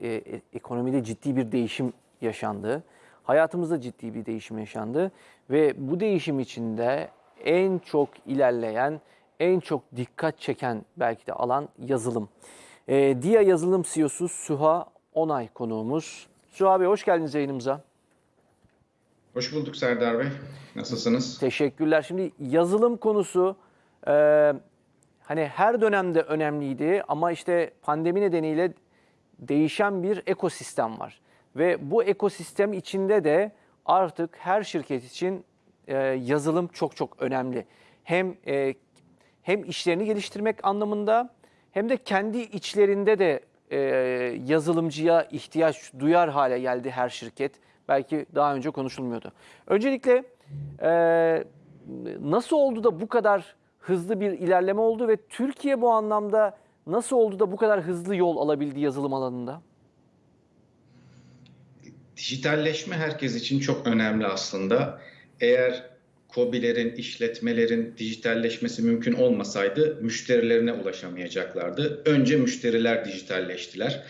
e, e, ekonomide ciddi bir değişim yaşandı. Hayatımızda ciddi bir değişim yaşandı ve bu değişim içinde en çok ilerleyen, en çok dikkat çeken belki de alan yazılım. E, Dia Yazılım CEO'su Süha Onay konuğumuz. Süha Bey hoş geldiniz yayınımıza. Hoş bulduk Serdar Bey. Nasılsınız? Teşekkürler. Şimdi yazılım konusu e, hani her dönemde önemliydi ama işte pandemi nedeniyle değişen bir ekosistem var. Ve bu ekosistem içinde de artık her şirket için e, yazılım çok çok önemli. Hem e, hem işlerini geliştirmek anlamında hem de kendi içlerinde de e, yazılımcıya ihtiyaç duyar hale geldi her şirket. Belki daha önce konuşulmuyordu. Öncelikle e, nasıl oldu da bu kadar hızlı bir ilerleme oldu ve Türkiye bu anlamda nasıl oldu da bu kadar hızlı yol alabildi yazılım alanında? Dijitalleşme herkes için çok önemli aslında. Eğer KOBİ'lerin, işletmelerin dijitalleşmesi mümkün olmasaydı müşterilerine ulaşamayacaklardı. Önce müşteriler dijitalleştiler.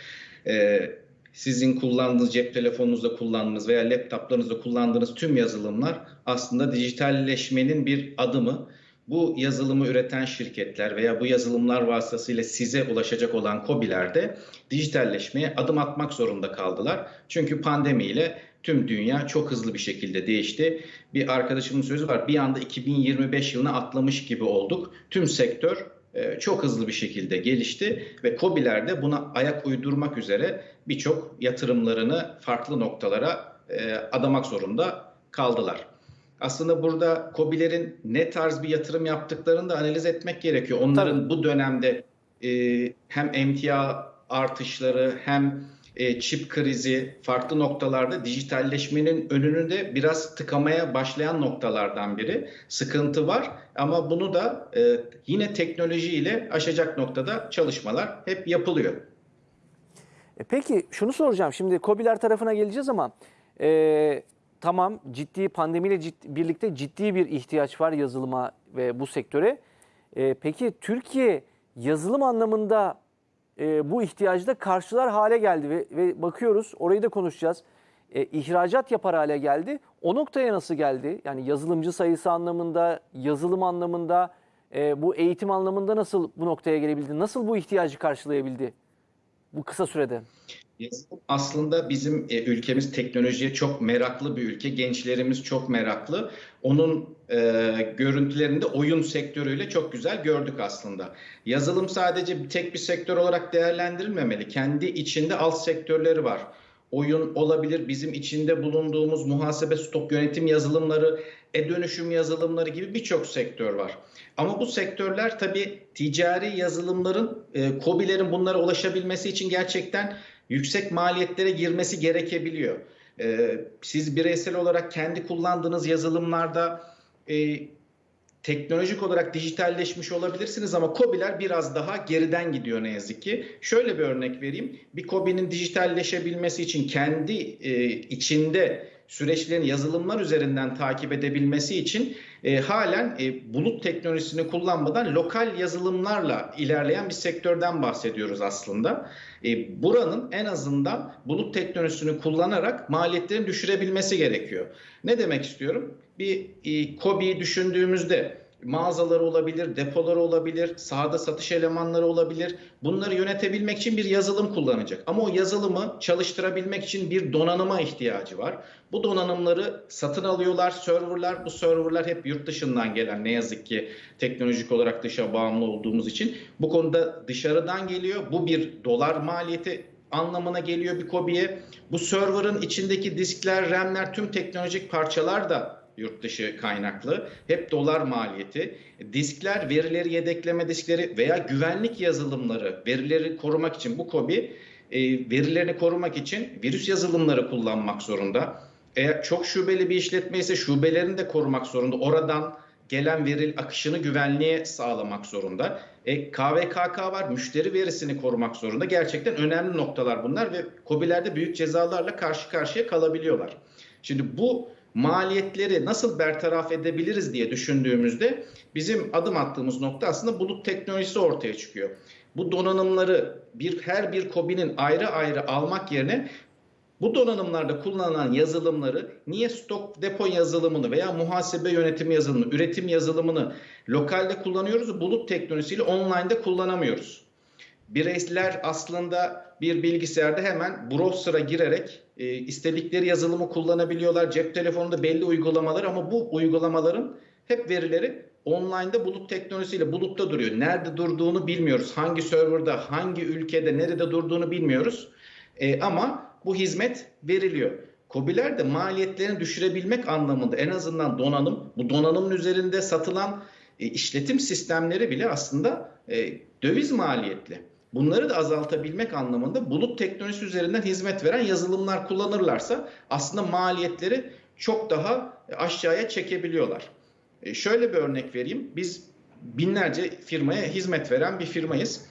Ee, sizin kullandığınız cep telefonunuzda kullandığınız veya laptoplarınızda kullandığınız tüm yazılımlar aslında dijitalleşmenin bir adımı. Bu yazılımı üreten şirketler veya bu yazılımlar vasıtasıyla size ulaşacak olan KOBİ'ler de dijitalleşmeye adım atmak zorunda kaldılar. Çünkü pandemiyle tüm dünya çok hızlı bir şekilde değişti. Bir arkadaşımın sözü var. Bir anda 2025 yılına atlamış gibi olduk. Tüm sektör e, çok hızlı bir şekilde gelişti ve KOBİ'ler de buna ayak uydurmak üzere birçok yatırımlarını farklı noktalara e, adamak zorunda kaldılar. Aslında burada KOBİ'lerin ne tarz bir yatırım yaptıklarını da analiz etmek gerekiyor. Onların Tabii. bu dönemde e, hem emtia artışları hem e, çip krizi farklı noktalarda dijitalleşmenin önünü de biraz tıkamaya başlayan noktalardan biri. Sıkıntı var ama bunu da e, yine teknolojiyle aşacak noktada çalışmalar hep yapılıyor. E peki şunu soracağım. Şimdi KOBİ'ler tarafına geleceğiz ama e, tamam ciddi pandemiyle ciddi, birlikte ciddi bir ihtiyaç var yazılıma ve bu sektöre. E, peki Türkiye yazılım anlamında e, bu ihtiyacı da karşılar hale geldi ve, ve bakıyoruz orayı da konuşacağız. E, ihracat yapar hale geldi. O noktaya nasıl geldi? Yani yazılımcı sayısı anlamında, yazılım anlamında, e, bu eğitim anlamında nasıl bu noktaya gelebildi? Nasıl bu ihtiyacı karşılayabildi bu kısa sürede? Yazılım aslında bizim e, ülkemiz teknolojiye çok meraklı bir ülke. Gençlerimiz çok meraklı. Onun e, görüntülerinde oyun sektörüyle çok güzel gördük aslında. Yazılım sadece tek bir sektör olarak değerlendirilmemeli. Kendi içinde alt sektörleri var. Oyun olabilir, bizim içinde bulunduğumuz muhasebe stok yönetim yazılımları, e-dönüşüm yazılımları gibi birçok sektör var. Ama bu sektörler tabii ticari yazılımların, e, KOBİ'lerin bunlara ulaşabilmesi için gerçekten yüksek maliyetlere girmesi gerekebiliyor. Ee, siz bireysel olarak kendi kullandığınız yazılımlarda e, teknolojik olarak dijitalleşmiş olabilirsiniz ama KOBİ'ler biraz daha geriden gidiyor ne yazık ki. Şöyle bir örnek vereyim. Bir KOBİ'nin dijitalleşebilmesi için kendi e, içinde süreçlerin yazılımlar üzerinden takip edebilmesi için e, halen e, bulut teknolojisini kullanmadan lokal yazılımlarla ilerleyen bir sektörden bahsediyoruz aslında. E, buranın en azından bulut teknolojisini kullanarak maliyetlerini düşürebilmesi gerekiyor. Ne demek istiyorum? Bir e, KOBİ'yi düşündüğümüzde mağazaları olabilir, depoları olabilir, sahada satış elemanları olabilir. Bunları yönetebilmek için bir yazılım kullanacak. Ama o yazılımı çalıştırabilmek için bir donanıma ihtiyacı var. Bu donanımları satın alıyorlar serverlar. Bu serverlar hep yurt dışından gelen ne yazık ki teknolojik olarak dışa bağımlı olduğumuz için. Bu konuda dışarıdan geliyor. Bu bir dolar maliyeti anlamına geliyor bir KOBİ'ye. Bu server'ın içindeki diskler, RAM'ler, tüm teknolojik parçalar da yurt dışı kaynaklı. Hep dolar maliyeti. Diskler, verileri yedekleme diskleri veya güvenlik yazılımları, verileri korumak için bu KOBİ e, verilerini korumak için virüs yazılımları kullanmak zorunda. Eğer çok şubeli bir işletme ise şubelerini de korumak zorunda. Oradan gelen veri akışını güvenliğe sağlamak zorunda. E, KVKK var, müşteri verisini korumak zorunda. Gerçekten önemli noktalar bunlar ve KOBİ'lerde büyük cezalarla karşı karşıya kalabiliyorlar. Şimdi bu maliyetleri nasıl bertaraf edebiliriz diye düşündüğümüzde bizim adım attığımız nokta aslında bulut teknolojisi ortaya çıkıyor. Bu donanımları bir her bir KOBİ'nin ayrı ayrı almak yerine bu donanımlarda kullanılan yazılımları niye stok depo yazılımını veya muhasebe yönetimi yazılımını, üretim yazılımını lokalde kullanıyoruz, bulut teknolojisiyle online'da kullanamıyoruz. Bireyler aslında bir bilgisayarda hemen browser'a girerek e, istedikleri yazılımı kullanabiliyorlar. Cep telefonunda belli uygulamalar ama bu uygulamaların hep verileri online'da bulut teknolojisiyle bulutta duruyor. Nerede durduğunu bilmiyoruz. Hangi serverda, hangi ülkede, nerede durduğunu bilmiyoruz. E, ama bu hizmet veriliyor. KOBİ'ler de maliyetlerini düşürebilmek anlamında en azından donanım, bu donanımın üzerinde satılan e, işletim sistemleri bile aslında e, döviz maliyetli. Bunları da azaltabilmek anlamında bulut teknolojisi üzerinden hizmet veren yazılımlar kullanırlarsa aslında maliyetleri çok daha aşağıya çekebiliyorlar. E, şöyle bir örnek vereyim. Biz binlerce firmaya hizmet veren bir firmayız.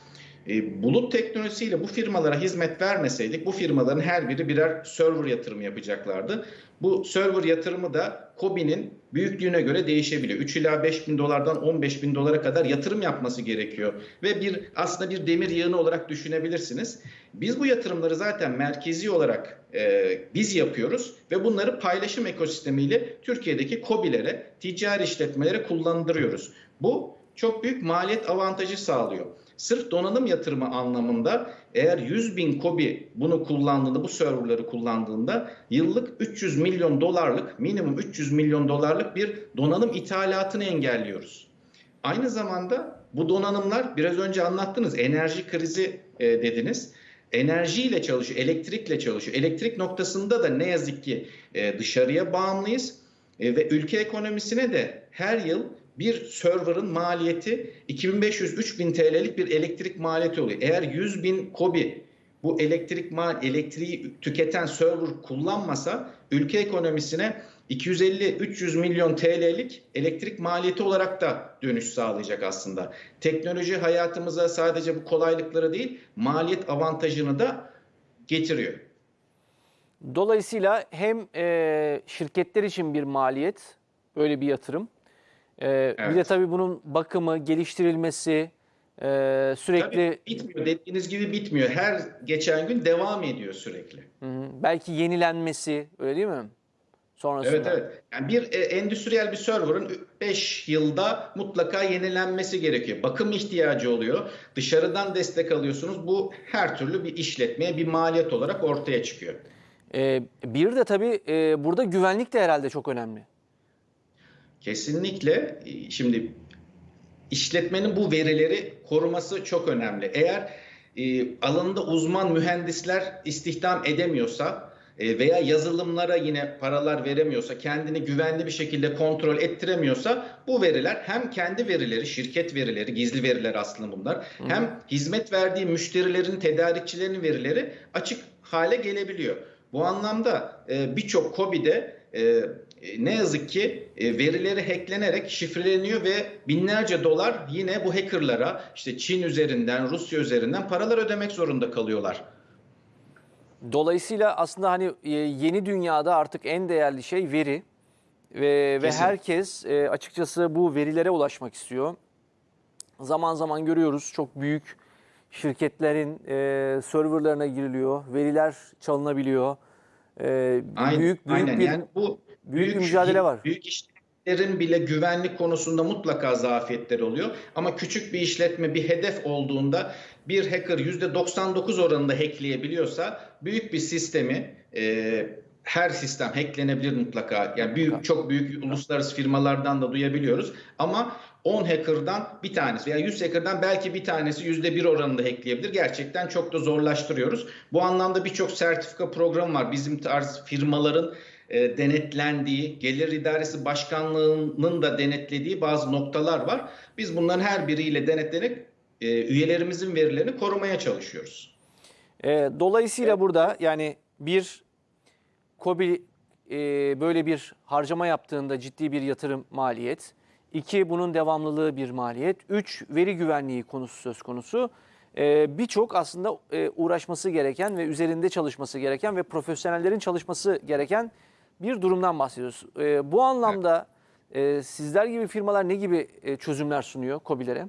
E, bulut teknolojisiyle bu firmalara hizmet vermeseydik bu firmaların her biri birer server yatırımı yapacaklardı. Bu server yatırımı da KOBİ'nin büyüklüğüne göre değişebiliyor. 3 ila 5 bin dolardan 15 bin dolara kadar yatırım yapması gerekiyor. Ve bir aslında bir demir yığını olarak düşünebilirsiniz. Biz bu yatırımları zaten merkezi olarak e, biz yapıyoruz ve bunları paylaşım ekosistemiyle Türkiye'deki KOBİ'lere, ticari işletmelere kullandırıyoruz. Bu çok büyük maliyet avantajı sağlıyor. Sırf donanım yatırımı anlamında eğer 100 bin kobi bunu kullandığında, bu serverları kullandığında yıllık 300 milyon dolarlık, minimum 300 milyon dolarlık bir donanım ithalatını engelliyoruz. Aynı zamanda bu donanımlar biraz önce anlattınız enerji krizi e, dediniz. Enerjiyle çalışıyor, elektrikle çalışıyor. Elektrik noktasında da ne yazık ki e, dışarıya bağımlıyız e, ve ülke ekonomisine de her yıl bir server'ın maliyeti 2500-3000 TL'lik bir elektrik maliyeti oluyor. Eğer 100 bin kobi bu elektrik mal elektriği tüketen server kullanmasa ülke ekonomisine 250-300 milyon TL'lik elektrik maliyeti olarak da dönüş sağlayacak aslında. Teknoloji hayatımıza sadece bu kolaylıkları değil maliyet avantajını da getiriyor. Dolayısıyla hem e, şirketler için bir maliyet, böyle bir yatırım. E, Bir de Evet. tabii bunun bakımı, geliştirilmesi, e, sürekli Tabii bitmiyor. Dediğiniz gibi bitmiyor. Her geçen gün devam ediyor sürekli. Hı hı, belki yenilenmesi, öyle değil mi? Sonrasında. Evet evet. Yani bir e, endüstriyel bir server'ın 5 yılda mutlaka yenilenmesi gerekiyor. Bakım ihtiyacı oluyor. Dışarıdan destek alıyorsunuz. Bu her türlü bir işletmeye bir maliyet olarak ortaya çıkıyor. E, bir de tabii e, burada güvenlik de herhalde çok önemli. Kesinlikle e, şimdi işletmenin bu verileri koruması çok önemli. Eğer e, alanında uzman mühendisler istihdam edemiyorsa e, veya yazılımlara yine paralar veremiyorsa, kendini güvenli bir şekilde kontrol ettiremiyorsa bu veriler hem kendi verileri, şirket verileri, gizli veriler aslında bunlar, hem hizmet verdiği müşterilerin, tedarikçilerin verileri açık hale gelebiliyor. Bu anlamda e, birçok KOBİ'de e, e, ne yazık ki e, verileri hacklenerek şifreleniyor ve binlerce dolar yine bu hackerlara işte Çin üzerinden, Rusya üzerinden paralar ödemek zorunda kalıyorlar. Dolayısıyla aslında hani e, yeni dünyada artık en değerli şey veri ve, ve Kesin. herkes e, açıkçası bu verilere ulaşmak istiyor. Zaman zaman görüyoruz çok büyük şirketlerin e, serverlarına giriliyor, veriler çalınabiliyor. E, Aynen, büyük büyük aynen. bir yani bu büyük bir mücadele var. Büyük işletmelerin bile güvenlik konusunda mutlaka zafiyetleri oluyor. Ama küçük bir işletme bir hedef olduğunda bir hacker %99 oranında hackleyebiliyorsa büyük bir sistemi e, her sistem hacklenebilir mutlaka. Yani büyük çok büyük uluslararası firmalardan da duyabiliyoruz. Ama 10 hacker'dan bir tanesi veya 100 hacker'dan belki bir tanesi %1 oranında hackleyebilir. Gerçekten çok da zorlaştırıyoruz. Bu anlamda birçok sertifika programı var. Bizim tarz firmaların e, denetlendiği, Gelir İdaresi Başkanlığı'nın da denetlediği bazı noktalar var. Biz bunların her biriyle denetlenerek e, üyelerimizin verilerini korumaya çalışıyoruz. E, dolayısıyla burada yani bir KOBİ e, böyle bir harcama yaptığında ciddi bir yatırım maliyet. İki, bunun devamlılığı bir maliyet. Üç, veri güvenliği konusu söz konusu. E, Birçok aslında e, uğraşması gereken ve üzerinde çalışması gereken ve profesyonellerin çalışması gereken bir durumdan bahsediyoruz. E, bu anlamda e, sizler gibi firmalar ne gibi e, çözümler sunuyor KOBİ'lere?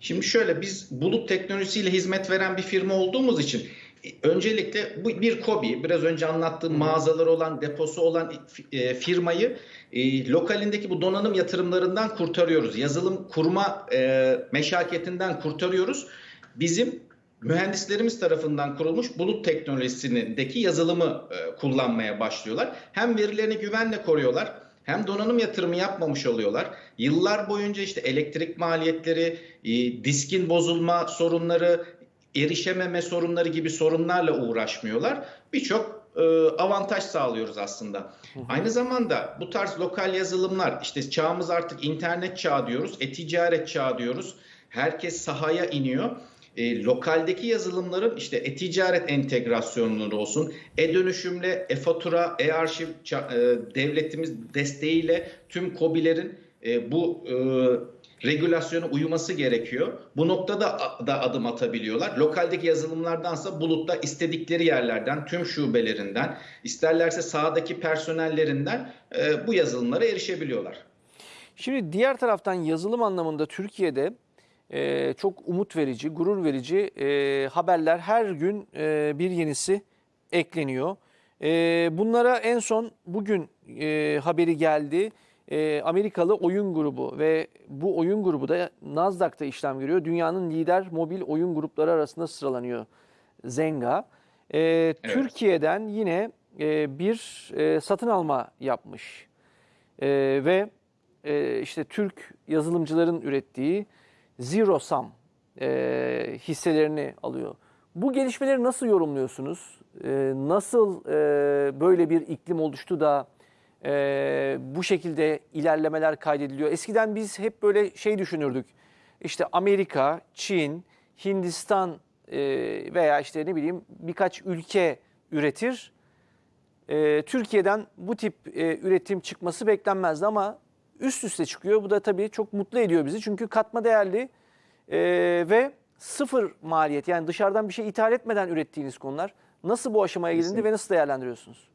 Şimdi şöyle biz bulut teknolojisiyle hizmet veren bir firma olduğumuz için e, öncelikle bu bir kobi biraz önce anlattığım mağazaları olan deposu olan e, firmayı e, lokalindeki bu donanım yatırımlarından kurtarıyoruz. Yazılım kurma e, meşakkatinden kurtarıyoruz. Bizim mühendislerimiz tarafından kurulmuş bulut teknolojisindeki yazılımı e, kullanmaya başlıyorlar. Hem verilerini güvenle koruyorlar hem donanım yatırımı yapmamış oluyorlar. Yıllar boyunca işte elektrik maliyetleri, e, diskin bozulma sorunları, erişememe sorunları gibi sorunlarla uğraşmıyorlar. Birçok e, avantaj sağlıyoruz aslında. Aynı zamanda bu tarz lokal yazılımlar işte çağımız artık internet çağı diyoruz, e-ticaret çağı diyoruz. Herkes sahaya iniyor. E, lokaldeki yazılımların işte e-ticaret entegrasyonları olsun, e-dönüşümle, e-fatura, e-arşiv e, devletimiz desteğiyle tüm KOBİ'lerin e, bu e, regülasyona uyuması gerekiyor. Bu noktada da adım atabiliyorlar. Lokaldeki yazılımlardansa bulutta istedikleri yerlerden, tüm şubelerinden, isterlerse sahadaki personellerinden e, bu yazılımlara erişebiliyorlar. Şimdi diğer taraftan yazılım anlamında Türkiye'de e, çok umut verici, gurur verici e, haberler her gün e, bir yenisi ekleniyor. E, bunlara en son bugün e, haberi geldi. E, Amerikalı oyun grubu ve bu oyun grubu da Nasdaq'ta işlem görüyor. Dünyanın lider mobil oyun grupları arasında sıralanıyor Zynga. E, evet. Türkiye'den yine e, bir e, satın alma yapmış e, ve e, işte Türk yazılımcıların ürettiği Zero Sum e, hisselerini alıyor. Bu gelişmeleri nasıl yorumluyorsunuz? E, nasıl e, böyle bir iklim oluştu da e, bu şekilde ilerlemeler kaydediliyor? Eskiden biz hep böyle şey düşünürdük. İşte Amerika, Çin, Hindistan e, veya işte ne bileyim birkaç ülke üretir. E, Türkiye'den bu tip e, üretim çıkması beklenmezdi ama üst üste çıkıyor. Bu da tabii çok mutlu ediyor bizi. Çünkü katma değerli e, ve sıfır maliyet yani dışarıdan bir şey ithal etmeden ürettiğiniz konular. Nasıl bu aşamaya gelindi ve nasıl değerlendiriyorsunuz?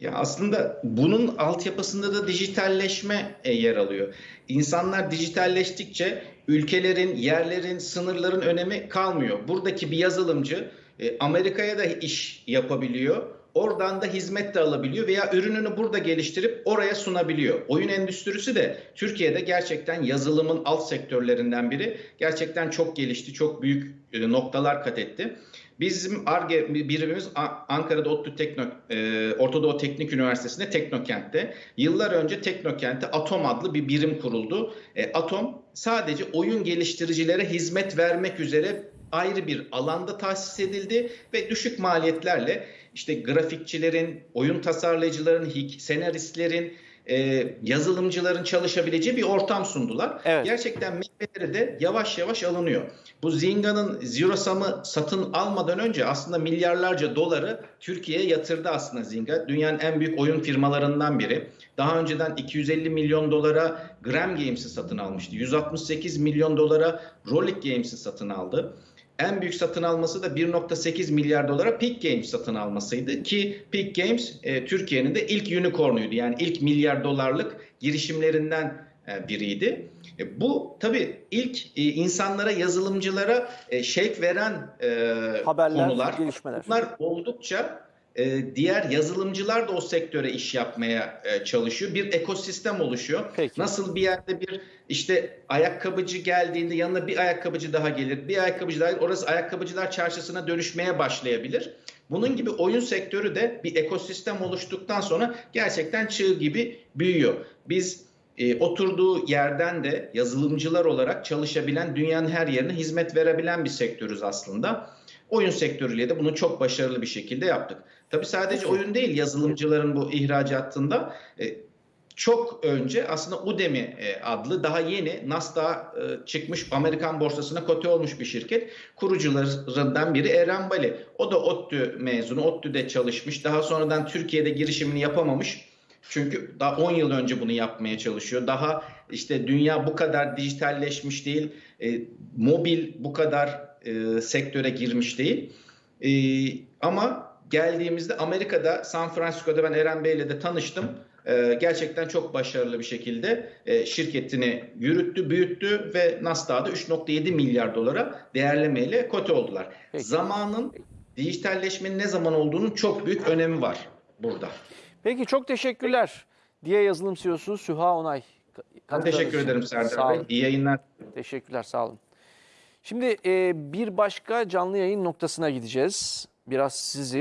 Ya aslında bunun altyapısında da dijitalleşme e, yer alıyor. İnsanlar dijitalleştikçe ülkelerin, yerlerin, sınırların önemi kalmıyor. Buradaki bir yazılımcı e, Amerika'ya da iş yapabiliyor Oradan da hizmet de alabiliyor veya ürününü burada geliştirip oraya sunabiliyor. Oyun endüstrisi de Türkiye'de gerçekten yazılımın alt sektörlerinden biri. Gerçekten çok gelişti, çok büyük e, noktalar kat etti. Bizim ARGE birimimiz Ankara'da ODTÜ Tekno, e, Teknik Üniversitesi'nde Teknokent'te. Yıllar önce Teknokent'te Atom adlı bir birim kuruldu. E, Atom sadece oyun geliştiricilere hizmet vermek üzere ayrı bir alanda tahsis edildi ve düşük maliyetlerle işte grafikçilerin, oyun tasarlayıcıların, senaristlerin, e, yazılımcıların çalışabileceği bir ortam sundular. Evet. Gerçekten meyveleri de yavaş yavaş alınıyor. Bu Zynga'nın Zero Sum'ı satın almadan önce aslında milyarlarca doları Türkiye'ye yatırdı aslında Zynga. Dünyanın en büyük oyun firmalarından biri. Daha önceden 250 milyon dolara Gram Games'i satın almıştı. 168 milyon dolara Rolik Games'i satın aldı en büyük satın alması da 1.8 milyar dolara Peak Games satın almasıydı ki Peak Games e, Türkiye'nin de ilk unicornuydu. Yani ilk milyar dolarlık girişimlerinden e, biriydi. E, bu tabii ilk e, insanlara, yazılımcılara e, şevk veren e, Haberler, konular. Gelişmeler. Bunlar oldukça diğer yazılımcılar da o sektöre iş yapmaya e, çalışıyor. Bir ekosistem oluşuyor. Peki. Nasıl bir yerde bir işte ayakkabıcı geldiğinde yanına bir ayakkabıcı daha gelir. Bir ayakkabıcı daha gelir. Orası ayakkabıcılar çarşısına dönüşmeye başlayabilir. Bunun gibi oyun sektörü de bir ekosistem oluştuktan sonra gerçekten çığ gibi büyüyor. Biz e, oturduğu yerden de yazılımcılar olarak çalışabilen, dünyanın her yerine hizmet verebilen bir sektörüz aslında. Oyun sektörüyle de bunu çok başarılı bir şekilde yaptık. Tabii sadece oyun değil yazılımcıların bu ihracatında e, çok önce aslında Udemy e, adlı daha yeni Nasdaq'a e, çıkmış Amerikan borsasına kote olmuş bir şirket. Kurucularından biri Eren Bali. O da ODTÜ mezunu. ODTÜ'de çalışmış. Daha sonradan Türkiye'de girişimini yapamamış. Çünkü daha 10 yıl önce bunu yapmaya çalışıyor. Daha işte dünya bu kadar dijitalleşmiş değil. E, mobil bu kadar e, sektöre girmiş değil. E, ama geldiğimizde Amerika'da San Francisco'da ben Eren Bey'le de tanıştım. e, gerçekten çok başarılı bir şekilde e, şirketini yürüttü, büyüttü ve Nasdaq'da 3.7 milyar dolara değerlemeyle kote oldular. Peki. Zamanın dijitalleşmenin ne zaman olduğunun çok büyük önemi var burada. Peki çok teşekkürler. Diye yazılım CEO'su Süha Onay. Ben teşekkür ederim Sağ Serdar Bey. İyi yayınlar. Teşekkürler sağ olun. Şimdi e, bir başka canlı yayın noktasına gideceğiz. Biraz sizi